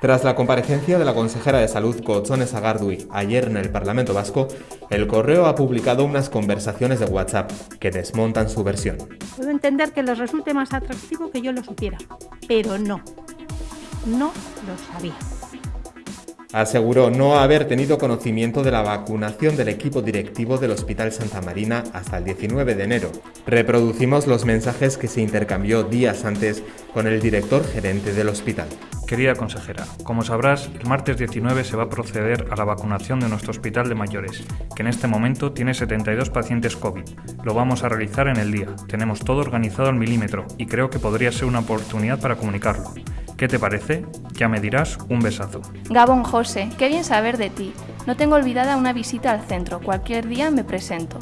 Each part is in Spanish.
Tras la comparecencia de la consejera de Salud Cochones Sagardui ayer en el Parlamento Vasco, el correo ha publicado unas conversaciones de WhatsApp que desmontan su versión. Puedo entender que les resulte más atractivo que yo lo supiera, pero no, no lo sabía. Aseguró no haber tenido conocimiento de la vacunación del equipo directivo del Hospital Santa Marina hasta el 19 de enero. Reproducimos los mensajes que se intercambió días antes con el director gerente del hospital. Querida consejera, como sabrás, el martes 19 se va a proceder a la vacunación de nuestro hospital de mayores, que en este momento tiene 72 pacientes COVID. Lo vamos a realizar en el día. Tenemos todo organizado al milímetro y creo que podría ser una oportunidad para comunicarlo. ¿Qué te parece? Ya me dirás un besazo. Gabón José, qué bien saber de ti. No tengo olvidada una visita al centro, cualquier día me presento.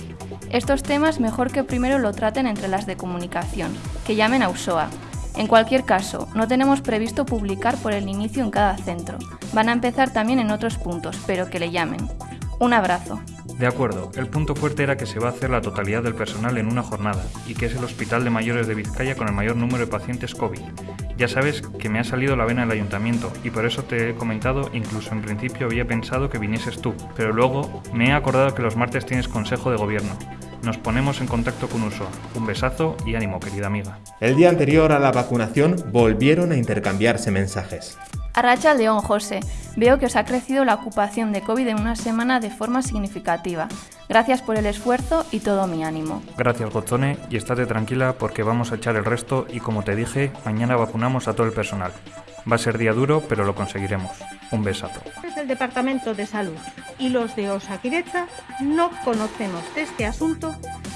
Estos temas mejor que primero lo traten entre las de comunicación, que llamen a USOA. En cualquier caso, no tenemos previsto publicar por el inicio en cada centro. Van a empezar también en otros puntos, pero que le llamen. Un abrazo. De acuerdo, el punto fuerte era que se va a hacer la totalidad del personal en una jornada y que es el hospital de mayores de Vizcaya con el mayor número de pacientes COVID. Ya sabes que me ha salido la vena del ayuntamiento y por eso te he comentado, incluso en principio había pensado que vinieses tú, pero luego me he acordado que los martes tienes consejo de gobierno. Nos ponemos en contacto con Usoa. Un besazo y ánimo, querida amiga. El día anterior a la vacunación volvieron a intercambiarse mensajes. Arracha León José, veo que os ha crecido la ocupación de COVID en una semana de forma significativa. Gracias por el esfuerzo y todo mi ánimo. Gracias Gozone y estate tranquila porque vamos a echar el resto y como te dije, mañana vacunamos a todo el personal. Va a ser día duro, pero lo conseguiremos. Un besazo. Es el Departamento de Salud y los de Osakidecha no conocemos de este asunto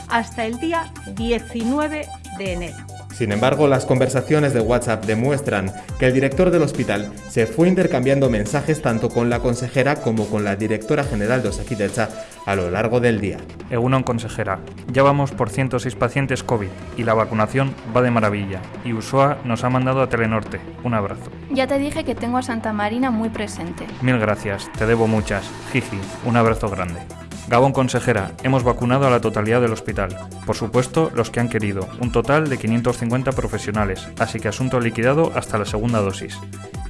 hasta el día 19 de enero. Sin embargo, las conversaciones de WhatsApp demuestran que el director del hospital se fue intercambiando mensajes tanto con la consejera como con la directora general de Osakidecha a lo largo del día. Egunon consejera, ya vamos por 106 pacientes COVID y la vacunación va de maravilla y USOA nos ha mandado a Telenorte. Un abrazo. Ya te dije que tengo a Santa Marina muy presente. Mil gracias, te debo muchas. Jiji, un abrazo grande. Gabón consejera, hemos vacunado a la totalidad del hospital. Por supuesto, los que han querido, un total de 550 profesionales, así que asunto liquidado hasta la segunda dosis.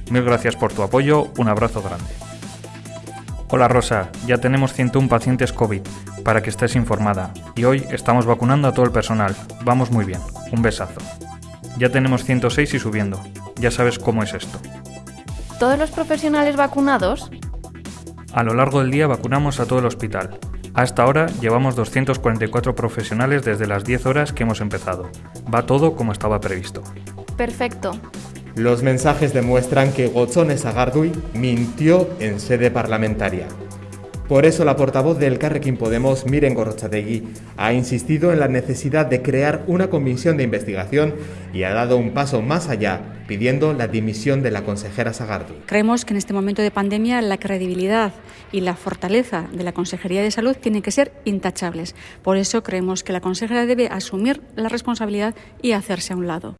Mil gracias por tu apoyo, un abrazo grande. Hola Rosa, ya tenemos 101 pacientes COVID, para que estés informada, y hoy estamos vacunando a todo el personal. Vamos muy bien, un besazo. Ya tenemos 106 y subiendo, ya sabes cómo es esto. ¿Todos los profesionales vacunados? A lo largo del día vacunamos a todo el hospital. A esta hora llevamos 244 profesionales desde las 10 horas que hemos empezado. Va todo como estaba previsto. Perfecto. Los mensajes demuestran que Gozones Agardui mintió en sede parlamentaria. Por eso la portavoz del Carrequín Podemos, Miren Gorrochategui, ha insistido en la necesidad de crear una comisión de investigación y ha dado un paso más allá, pidiendo la dimisión de la consejera Sagardui. Creemos que en este momento de pandemia la credibilidad y la fortaleza de la Consejería de Salud tienen que ser intachables. Por eso creemos que la consejera debe asumir la responsabilidad y hacerse a un lado.